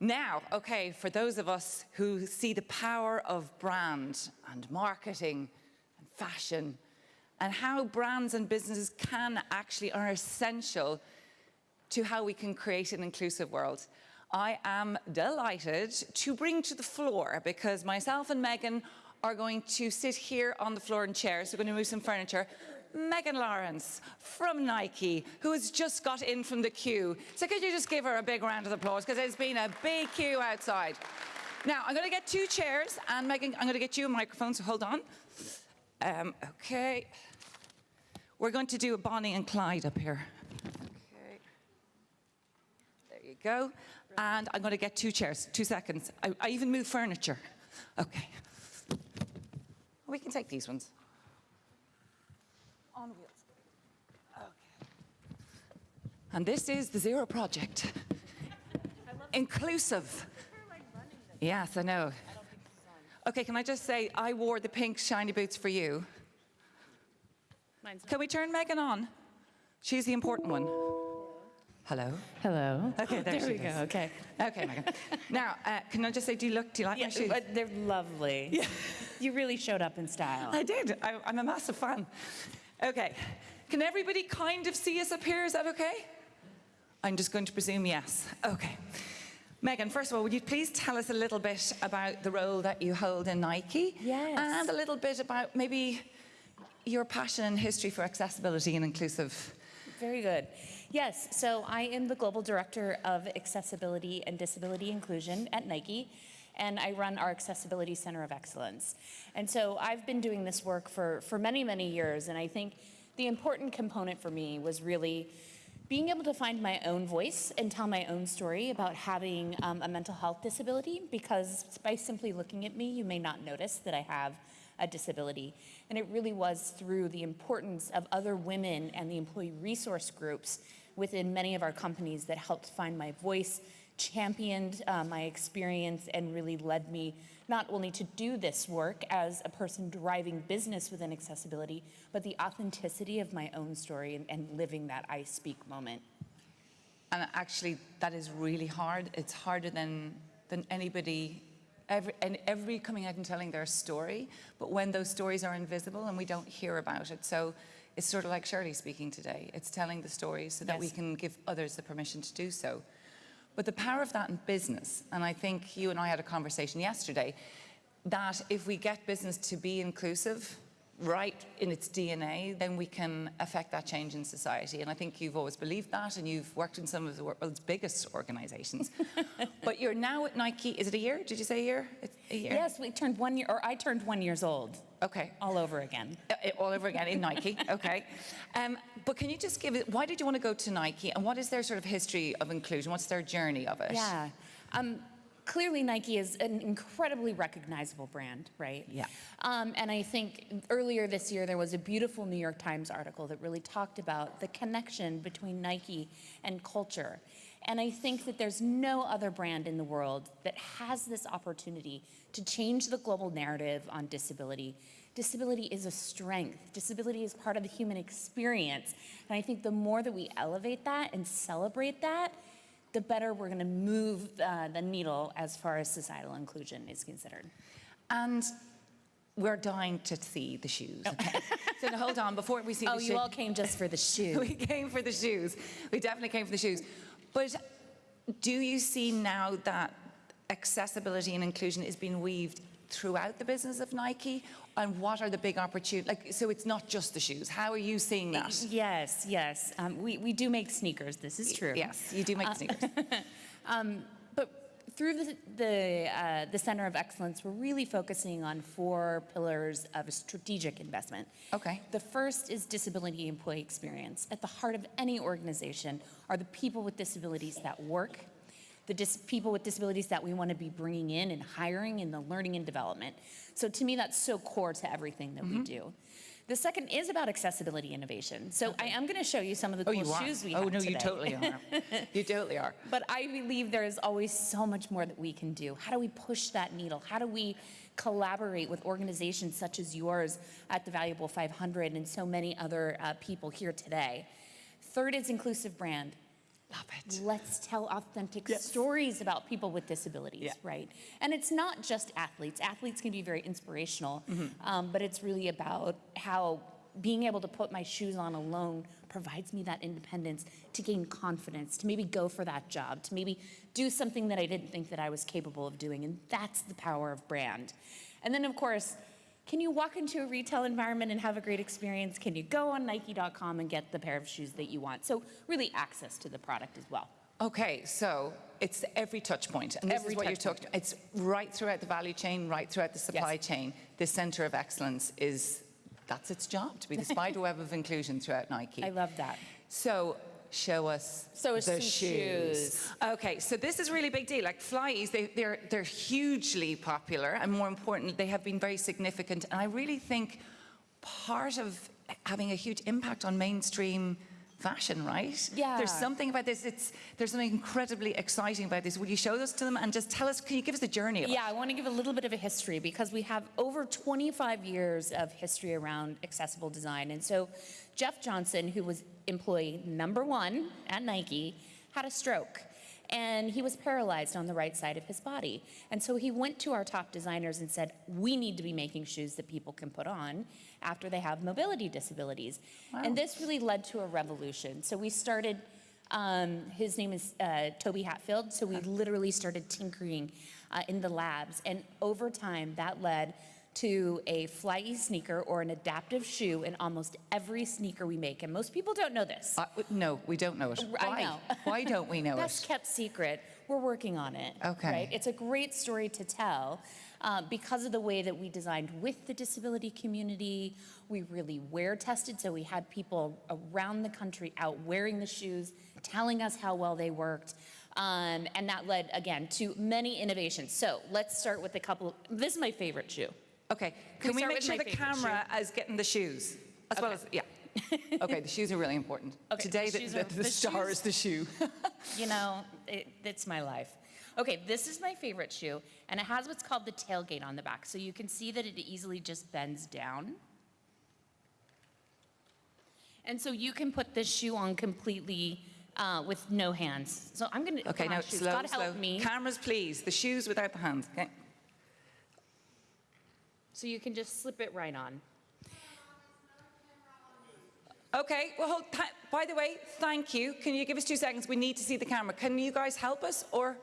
Now, okay, for those of us who see the power of brand and marketing and fashion and how brands and businesses can actually are essential to how we can create an inclusive world. I am delighted to bring to the floor because myself and Megan are going to sit here on the floor in chairs. We're going to move some furniture. Megan Lawrence from Nike, who has just got in from the queue. So could you just give her a big round of applause because there's been a big queue outside. Now, I'm going to get two chairs and Megan, I'm going to get you a microphone, so hold on. Um, okay. We're going to do a Bonnie and Clyde up here. Okay. There you go. And I'm going to get two chairs, two seconds. I, I even move furniture. Okay. We can take these ones. On wheels. Okay. And this is the Zero Project. Inclusive. Yes, I know. Okay, can I just say, I wore the pink shiny boots for you. Can we turn Megan on? She's the important one. Hello. Hello. Okay, there, there she we go. is. Okay. Okay, Megan. now, uh, can I just say, do you look, do you like my Yeah, shoes? but they're lovely. Yeah. You really showed up in style. I did. I, I'm a massive fan. Okay. Can everybody kind of see us up here? Is that okay? I'm just going to presume yes. Okay. Megan, first of all, would you please tell us a little bit about the role that you hold in Nike? Yes. And a little bit about maybe your passion and history for accessibility and inclusive. Very good. Yes, so I am the Global Director of Accessibility and Disability Inclusion at Nike, and I run our Accessibility Center of Excellence. And so I've been doing this work for, for many, many years, and I think the important component for me was really being able to find my own voice and tell my own story about having um, a mental health disability, because by simply looking at me, you may not notice that I have a disability. And it really was through the importance of other women and the employee resource groups within many of our companies that helped find my voice, championed uh, my experience, and really led me not only to do this work as a person driving business within accessibility, but the authenticity of my own story and, and living that I speak moment. And actually, that is really hard. It's harder than, than anybody, every, and every coming out and telling their story. But when those stories are invisible and we don't hear about it. So it's sort of like Shirley speaking today. It's telling the stories so that we can give others the permission to do so. But the power of that in business, and I think you and I had a conversation yesterday, that if we get business to be inclusive, right in its DNA, then we can affect that change in society. And I think you've always believed that, and you've worked in some of the world's biggest organizations. but you're now at Nike, is it a year? Did you say a year? It's a year? Yes, we turned one year, or I turned one years old Okay. all over again. Uh, All over again in Nike, okay. Um, but can you just give it, why did you want to go to Nike and what is their sort of history of inclusion? What's their journey of it? Yeah. Um, clearly Nike is an incredibly recognizable brand, right? Yeah. Um, and I think earlier this year there was a beautiful New York Times article that really talked about the connection between Nike and culture. And I think that there's no other brand in the world that has this opportunity to change the global narrative on disability. Disability is a strength. Disability is part of the human experience. And I think the more that we elevate that and celebrate that, the better we're going to move uh, the needle as far as societal inclusion is considered. And we're dying to see the shoes. Okay. so hold on, before we see the Oh, you all came just for the shoes. we came for the shoes. We definitely came for the shoes. But do you see now that accessibility and inclusion is being weaved throughout the business of Nike? And what are the big opportunities? Like, so it's not just the shoes. How are you seeing that? Yes, yes. Um, we, we do make sneakers, this is true. Yes, you do make sneakers. Um, through the, the, uh, the Center of Excellence, we're really focusing on four pillars of a strategic investment. Okay. The first is disability employee experience. At the heart of any organization are the people with disabilities that work, the dis people with disabilities that we want to be bringing in and hiring and the learning and development. So to me, that's so core to everything that Mm-hmm. we do. The second is about accessibility innovation. So I am going to show you some of the Oh, cool shoes we oh, have Oh, no, today. you totally are. you totally are. But I believe there is always so much more that we can do. How do we push that needle? How do we collaborate with organizations such as yours at the Valuable 500 and so many other uh, people here today? Third is inclusive brand. Love it. let's tell authentic Yes. stories about people with disabilities, Yeah. right? And it's not just athletes. Athletes can be very inspirational, Mm-hmm. um, but it's really about how being able to put my shoes on alone provides me that independence to gain confidence, to maybe go for that job, to maybe do something that I didn't think that I was capable of doing. And that's the power of brand. And then, of course, can you walk into a retail environment and have a great experience? Can you go on Nike.com and get the pair of shoes that you want? So, really, access to the product as well. Okay, so it's every touch point, and this Every is what you're point. talking. It's right throughout the value chain, right throughout the supply chain. The center of excellence is that's its job to be the spider web of inclusion throughout Nike. I love that. So show us So the shoes. shoes. Okay, so this is a really big deal. Like FlyEase, they, they're they're hugely popular, and more important, they have been very significant. And I really think part of having a huge impact on mainstream fashion, right? Yeah. There's something about this. It's there's something incredibly exciting about this. Will you show this to them and just tell us? Can you give us the journey? Of it? Yeah, I want to give a little bit of a history because we have over 25 years of history around accessible design. And so Jeff Johnson, who was employee number one at Nike, had a stroke. And he was paralyzed on the right side of his body. And so he went to our top designers and said, We need to be making shoes that people can put on after they have mobility disabilities. And this really led to a revolution. So we started um, his name is uh, Toby Hatfield. So we literally started tinkering uh, in the labs. And over time, that led to a fly sneaker or an adaptive shoe in almost every sneaker we make. And most people don't know this. Uh, no, we don't know it. I Why? know. Why don't we know That's it? Best kept secret. We're working on it. Okay. Right? It's a great story to tell uh, because of the way that we designed with the disability community. We really wear tested, so we had people around the country out wearing the shoes, telling us how well they worked. Um, and that led, again, to many innovations. So let's start with a couple. This is my favorite shoe. Okay, can we start make sure the camera is getting the shoes as well as yeah. Okay, the shoes are really important. Okay, Today, the the, the, are- the the star shoes- is the shoe. You know, it, it's my life. Okay, this is my favorite shoe, and it has what's called the tailgate on the back. So you can see that it easily just bends down. And so you can put this shoe on completely uh, with no hands. So I'm gonna, Okay, now shoes, slow, slow. help me. Cameras, please. The shoes without the hands. Okay. So you can just slip it right on. Okay. Well, hold, by the way, thank you. Can you give us two seconds? We need to see the camera. Can you guys help us or?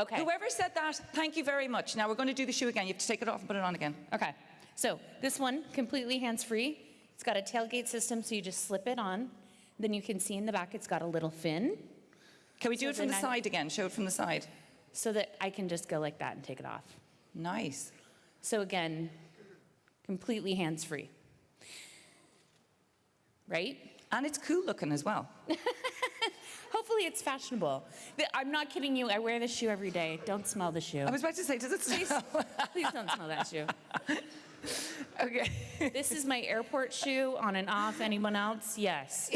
Okay. Whoever said that, thank you very much. Now we're going to do the shoe again. You have to take it off and put it on again. Okay. So this one, completely hands-free. It's got a tailgate system, so you just slip it on. Then you can see in the back it's got a little fin, Can we do So it from the I- side again? Show it from the side. so that I can just go like that and take it off. Nice. So again, completely hands-free. Right? And it's cool looking as well. Hopefully it's fashionable. I'm not kidding you. I wear this shoe every day. Don't smell the shoe. I was about to say, does it smell? Please don't smell that shoe. okay. This is my airport shoe on and off. Anyone else? Yes.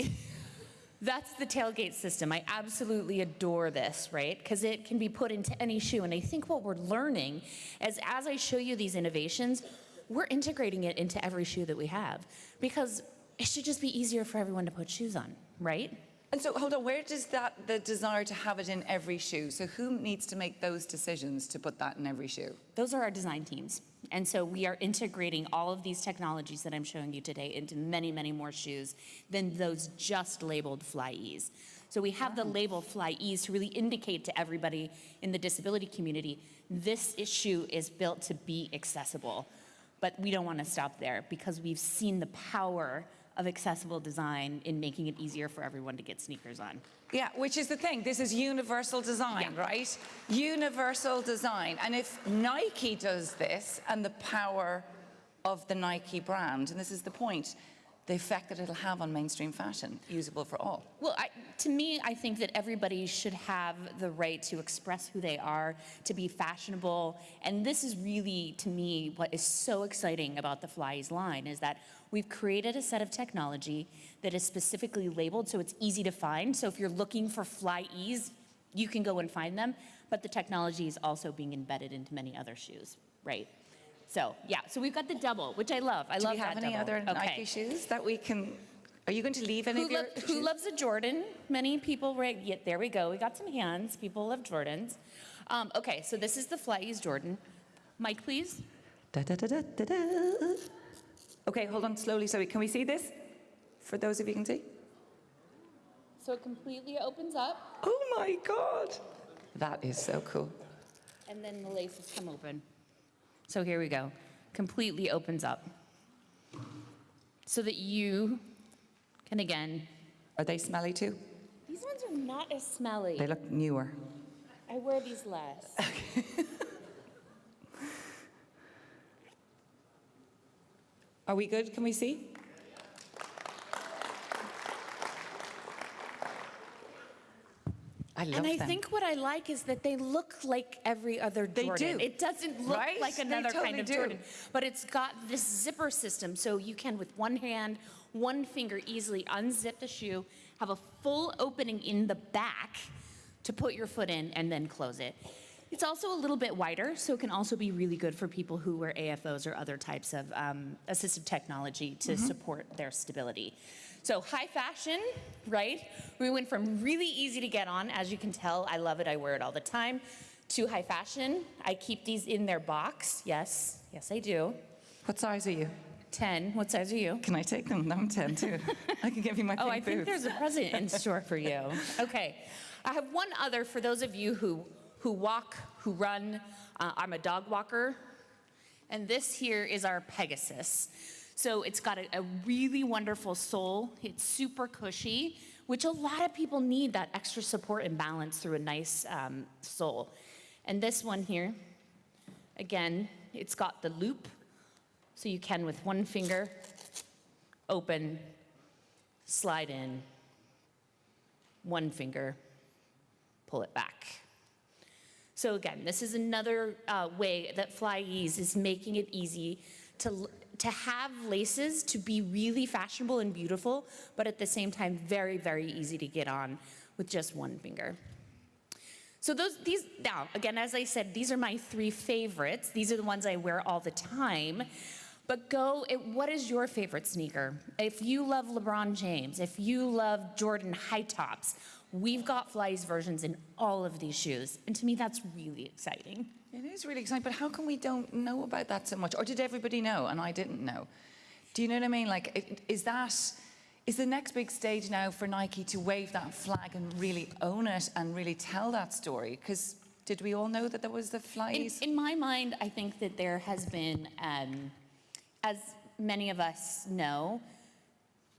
That's the tailgate system. I absolutely adore this, right? Because it can be put into any shoe. And I think what we're learning is as I show you these innovations, we're integrating it into every shoe that we have because it should just be easier for everyone to put shoes on, right? And so, hold on, where does that, the desire to have it in every shoe? So, who needs to make those decisions to put that in every shoe? Those are our design teams. And so we are integrating all of these technologies that I'm showing you today into many, many more shoes than those just labeled FlyEase. So we have the label FlyEase to really indicate to everybody in the disability community, this shoe is built to be accessible. But we don't want to stop there because we've seen the power of accessible design in making it easier for everyone to get sneakers on. Yeah, which is the thing. This is universal design, Yeah. right? Universal design. And if Nike does this and the power of the Nike brand, and this is the point, the effect that it'll have on mainstream fashion, usable for all. Well, I, to me, I think that everybody should have the right to express who they are, to be fashionable. And this is really, to me, what is so exciting about the FlyEase line is that we've created a set of technology that is specifically labeled so it's easy to find. So if you're looking for FlyEase, you can go and find them. But the technology is also being embedded into many other shoes, right? So yeah, so we've got the double, which I love. I Do love that Do we have any double. other okay. Nike shoes that we can Are you going to leave any Who, of your lo- who shoes? loves a Jordan? Many people, right? Yeah, there we go. We got some hands. People love Jordans. Um, okay, so this is the FlyEase Jordan. Mike, please. Da, da, da, da, da, da. Okay, hold on slowly. Sorry, can we see this? For those of you who can see. So it completely opens up, Oh my God. That is so cool. and then the laces come open. So here we go. Completely opens up. So that you can again. Are they smelly too? These ones are not as smelly. They look newer. I wear these less. Are we good? Can we see? I love And I them. think what I like is that they look like every other They Jordan. do. It doesn't look Right? like another totally kind of do. Jordan, but it's got this zipper system, so you can, with one hand, one finger, easily unzip the shoe, have a full opening in the back to put your foot in, and then close it. It's also a little bit wider, so it can also be really good for people who wear AFOs or other types of um, assistive technology to Mm-hmm. support their stability. So high fashion, right? We went from really easy to get on, as you can tell, I love it, I wear it all the time, to high fashion. I keep these in their box. Yes, yes, I do. What size are you? 10. What size are you? Can I take them? I'm 10 too. I can give you my Oh, I think there's a present in store for you. Okay. I have one other for those of you who, who walk, who run. Uh, I'm a dog walker. And this here is our Pegasus. So it's got a, a really wonderful sole. It's super cushy, which a lot of people need that extra support and balance through a nice um, sole. And this one here, again, it's got the loop. So you can, with one finger, open, slide in, one finger, pull it back. So again, this is another uh, way that FlyEase is making it easy to, to have laces to be really fashionable and beautiful, but at the same time, very, very easy to get on with just one finger. So those, these, now, again, as I said, these are my three favorites. These are the ones I wear all the time. But go, it, what is your favorite sneaker? If you love LeBron James, if you love Jordan high tops, we've got FlyEase versions in all of these shoes. And to me, that's really exciting. It is really exciting, but how come we don't know about that so much? Or did everybody know and I didn't know? Do you know what I mean? Like, is that, is the next big stage now for Nike to wave that flag and really own it and really tell that story? Because did we all know that there was the In, in my mind, I think that there has been, um, as many of us know,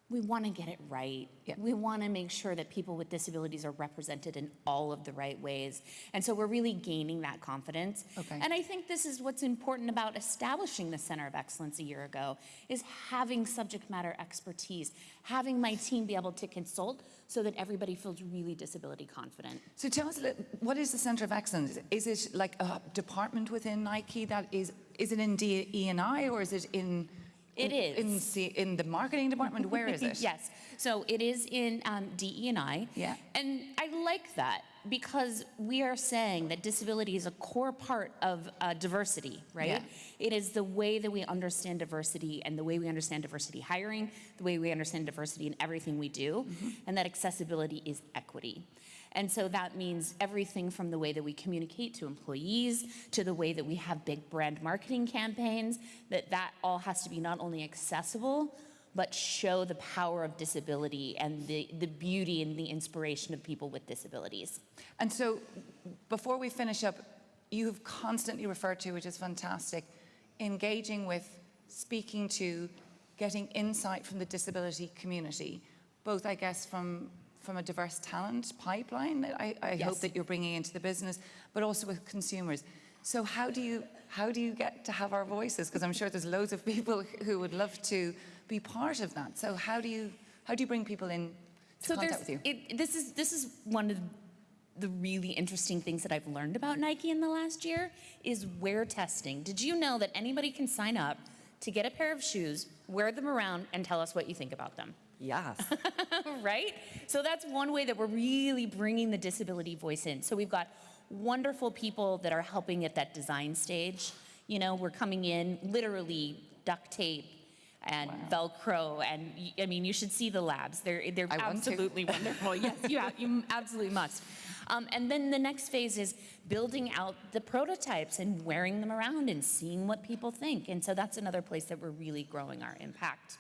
we want to get it right. Yeah. We want to make sure that people with disabilities are represented in all of the right ways. And so we're really gaining that confidence. Okay. And I think this is what's important about establishing the Center of Excellence a year ago is having subject matter expertise, having my team be able to consult so that everybody feels really disability confident. So tell us, what is the Centre of Excellence? Is it like a department within Nike that is, is it in D- E&I or is it in? It is. In, C, in the marketing department? Where is it? yes. So it is in um, DE&I. Yeah. And I like that because we are saying that disability is a core part of uh, diversity, right? Yeah. It is the way that we understand diversity and the way we understand diversity hiring, the way we understand diversity in everything we do, Mm-hmm. and that accessibility is equity. And so that means everything from the way that we communicate to employees to the way that we have big brand marketing campaigns, that that all has to be not only accessible, but show the power of disability and the, the beauty and the inspiration of people with disabilities. And so, before we finish up, you have constantly referred to, which is fantastic, engaging with, speaking to, getting insight from the disability community, both, I guess, from from a diverse talent pipeline that I, I hope that you're bringing into the business, but also with consumers. So how do you how do you get to have our voices? Because I'm sure there's loads of people who would love to be part of that. So how do you how do you bring people in to So contact with you? it, this is this is one of the really interesting things that I've learned about Nike in the last year is wear testing. Did you know that anybody can sign up to get a pair of shoes, wear them around, and tell us what you think about them? Yes. right? So that's one way that we're really bringing the disability voice in. So we've got wonderful people that are helping at that design stage. You know, we're coming in literally duct tape, and Velcro, and I mean, you should see the labs. They're they're I absolutely wonderful. yes, you have, you absolutely must. Um, and then the next phase is building out the prototypes and wearing them around and seeing what people think. And so that's another place that we're really growing our impact.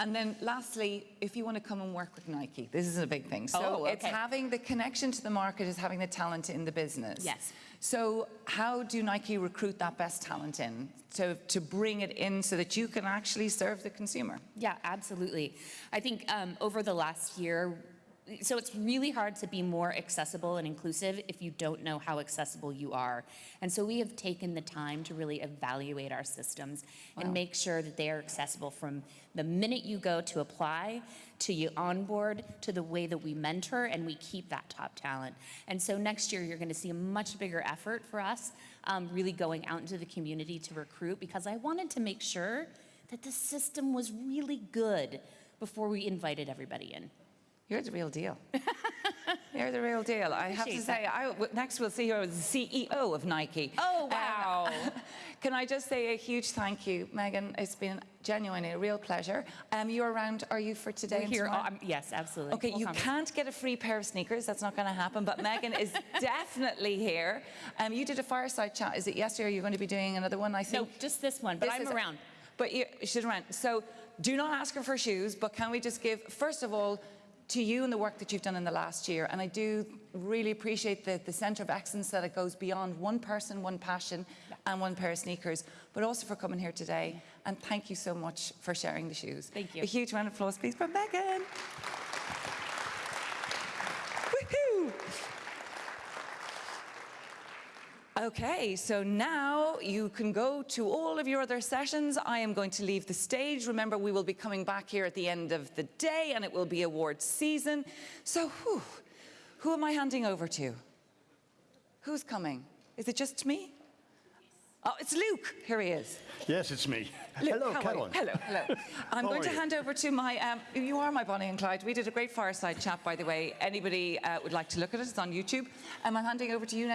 And then lastly, if you want to come and work with Nike, this is a big thing. So Oh, it's having the connection to the market is having the talent in the business. Yes. So how do Nike recruit that best talent in to, to bring it in so that you can actually serve the consumer? Yeah, absolutely. I think um, over the last year, so it's really hard to be more accessible and inclusive if you don't know how accessible you are. And so we have taken the time to really evaluate our systems and make sure that they are accessible from the minute you go to apply to you onboard to the way that we mentor and we keep that top talent. And so next year, you're going to see a much bigger effort for us um, really going out into the community to recruit because I wanted to make sure that the system was really good before we invited everybody in. You're the real deal. You're the real deal. I have to say, I, next we'll see you as the CEO of Nike. Oh, Um, wow. can I just say a huge thank you, Megan? It's been genuinely a real pleasure. Um, you're around, are you for today We're here. um, yes, absolutely. Okay, We'll you can't get a free pair of sneakers. That's not going to happen. But Megan is definitely here. Um, you did a fireside chat. Is it yesterday? Or you're going to be doing another one? I think. No, just this one, but This I'm around. But you, she's around. So do not ask her for shoes. But can we just give first of all to you and the work that you've done in the last year? And I do really appreciate the, the centre of excellence that it goes beyond one person, one passion, and one pair of sneakers. But also for coming here today. And thank you so much for sharing the shoes. Thank you. A huge round of applause, please, for Megan. Okay, so now you can go to all of your other sessions. I am going to leave the stage. Remember, we will be coming back here at the end of the day and it will be awards season. So, whew, who am I handing over to? Who's coming? Is it just me? Oh, it's Luke. Here he is. Yes, it's me. Luke, Hello, how are you? Carolyn. Hello, hello. I'm How going to you? hand over to my. Um, you are my Bonnie and Clyde. We did a great fireside chat, by the way. Anybody uh, would like to look at it? It's on YouTube. Um, I'm handing over to you now.